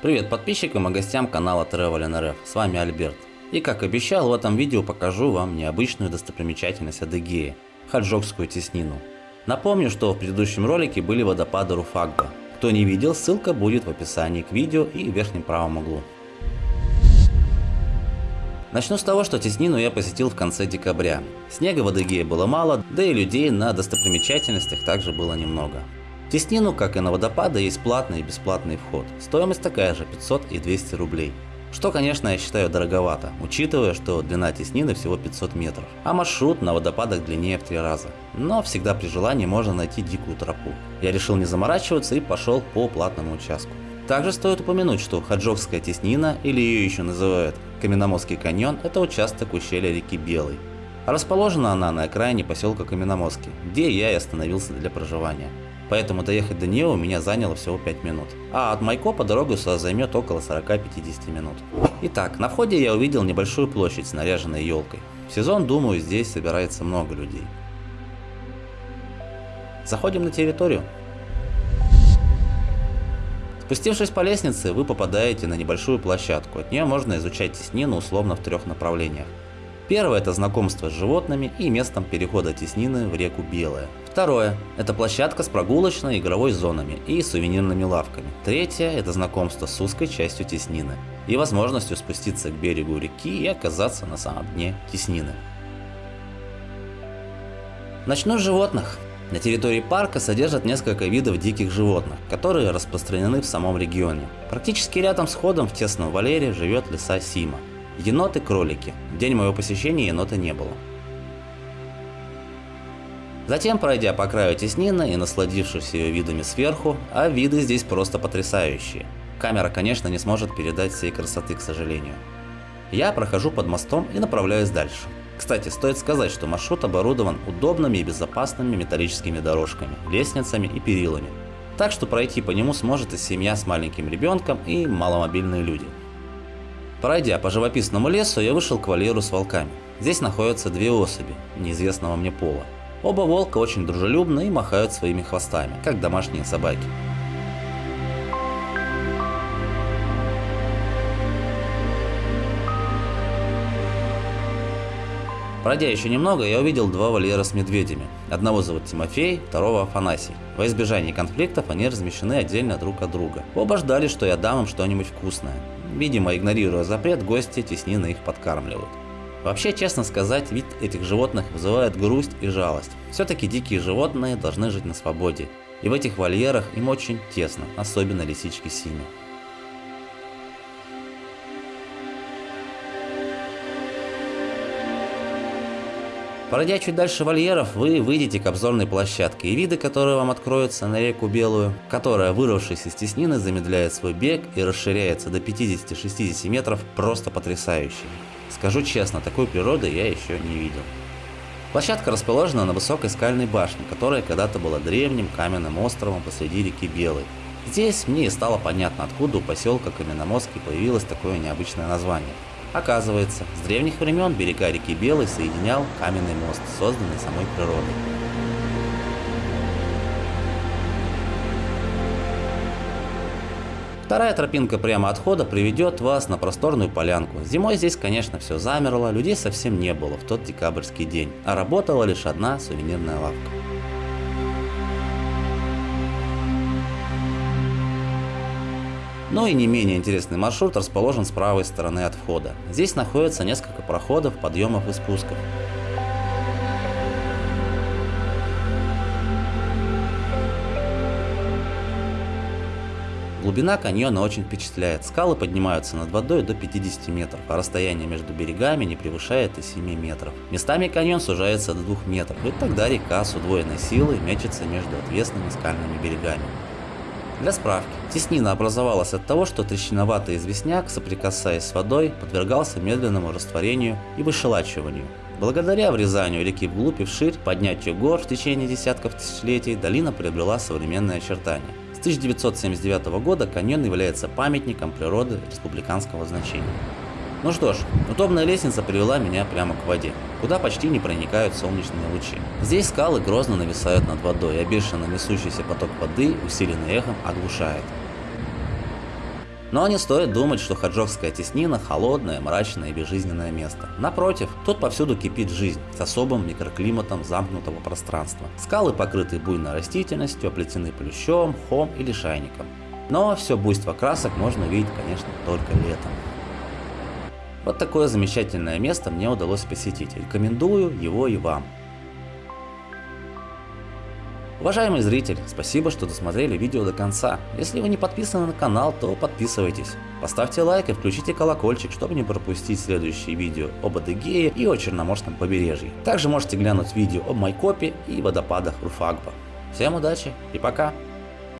Привет подписчикам и гостям канала Travel С вами Альберт. И как обещал, в этом видео покажу вам необычную достопримечательность Адыгеи – Хаджокскую теснину. Напомню, что в предыдущем ролике были водопады Руфагба. Кто не видел, ссылка будет в описании к видео и в верхнем правом углу. Начну с того, что теснину я посетил в конце декабря. Снега в Адыгее было мало, да и людей на достопримечательностях также было немного. В Теснину, как и на водопады, есть платный и бесплатный вход. Стоимость такая же 500 и 200 рублей. Что, конечно, я считаю дороговато, учитывая, что длина теснины всего 500 метров, а маршрут на водопадах длиннее в три раза. Но всегда при желании можно найти дикую тропу. Я решил не заморачиваться и пошел по платному участку. Также стоит упомянуть, что Хаджокская теснина, или ее еще называют Каменномостский каньон, это участок ущелья реки Белый. Расположена она на окраине поселка Каменномостки, где я и остановился для проживания. Поэтому доехать до нее у меня заняло всего 5 минут. А от Майкопа дорога сюда займет около 40-50 минут. Итак, на входе я увидел небольшую площадь с наряженной елкой. В сезон, думаю, здесь собирается много людей. Заходим на территорию. Спустившись по лестнице, вы попадаете на небольшую площадку. От нее можно изучать теснину условно в трех направлениях. Первое – это знакомство с животными и местом перехода теснины в реку Белая. Второе – это площадка с прогулочной игровой зонами и сувенирными лавками. Третье – это знакомство с узкой частью теснины и возможностью спуститься к берегу реки и оказаться на самом дне теснины. Начну с животных. На территории парка содержат несколько видов диких животных, которые распространены в самом регионе. Практически рядом с ходом в тесном валере живет леса Сима. Еноты-кролики. В день моего посещения енота не было. Затем, пройдя по краю теснины и насладившись ее видами сверху, а виды здесь просто потрясающие. Камера, конечно, не сможет передать всей красоты, к сожалению. Я прохожу под мостом и направляюсь дальше. Кстати, стоит сказать, что маршрут оборудован удобными и безопасными металлическими дорожками, лестницами и перилами. Так что пройти по нему сможет и семья с маленьким ребенком и маломобильные люди. Пройдя по живописному лесу, я вышел к вольеру с волками. Здесь находятся две особи, неизвестного мне пола. Оба волка очень дружелюбны и махают своими хвостами, как домашние собаки. Пройдя еще немного, я увидел два вольера с медведями. Одного зовут Тимофей, второго Афанасий. Во избежание конфликтов они размещены отдельно друг от друга. Оба ждали, что я дам им что-нибудь вкусное. Видимо, игнорируя запрет, гости теснины их подкармливают. Вообще, честно сказать, вид этих животных вызывает грусть и жалость. Все-таки дикие животные должны жить на свободе. И в этих вольерах им очень тесно, особенно лисички синие. Пройдя чуть дальше вольеров, вы выйдете к обзорной площадке, и виды, которые вам откроются на реку Белую, которая, вырвавшись из теснины, замедляет свой бег и расширяется до 50-60 метров, просто потрясающие. Скажу честно, такой природы я еще не видел. Площадка расположена на высокой скальной башне, которая когда-то была древним каменным островом посреди реки Белой. Здесь мне и стало понятно, откуда у поселка Каменномостский появилось такое необычное название. Оказывается, с древних времен берега реки Белой соединял каменный мост, созданный самой природой. Вторая тропинка прямо отхода приведет вас на просторную полянку. Зимой здесь, конечно, все замерло, людей совсем не было в тот декабрьский день, а работала лишь одна сувенирная лавка. Но и не менее интересный маршрут расположен с правой стороны от входа. Здесь находится несколько проходов, подъемов и спусков. Глубина каньона очень впечатляет. Скалы поднимаются над водой до 50 метров, а расстояние между берегами не превышает и 7 метров. Местами каньон сужается до 2 метров, и тогда река с удвоенной силой мечется между отвесными скальными берегами. Для справки, теснина образовалась от того, что трещиноватый известняк, соприкасаясь с водой, подвергался медленному растворению и выщелачиванию. Благодаря врезанию реки вглубь и вширь, поднятию гор в течение десятков тысячелетий, долина приобрела современные очертания. С 1979 года каньон является памятником природы республиканского значения. Ну что ж, удобная лестница привела меня прямо к воде, куда почти не проникают солнечные лучи. Здесь скалы грозно нависают над водой, а бешено несущийся поток воды, усиленный эхом, оглушает. Но не стоит думать, что Хаджокская теснина – холодное, мрачное и безжизненное место. Напротив, тут повсюду кипит жизнь с особым микроклиматом замкнутого пространства. Скалы покрыты буйной растительностью, оплетены плющом, мхом или шайником. Но все буйство красок можно увидеть, конечно, только летом. Вот такое замечательное место мне удалось посетить. Рекомендую его и вам. Уважаемый зритель, спасибо, что досмотрели видео до конца. Если вы не подписаны на канал, то подписывайтесь. Поставьте лайк и включите колокольчик, чтобы не пропустить следующие видео об Адыгее и о Черноморском побережье. Также можете глянуть видео об Майкопе и водопадах Руфагба. Всем удачи и пока!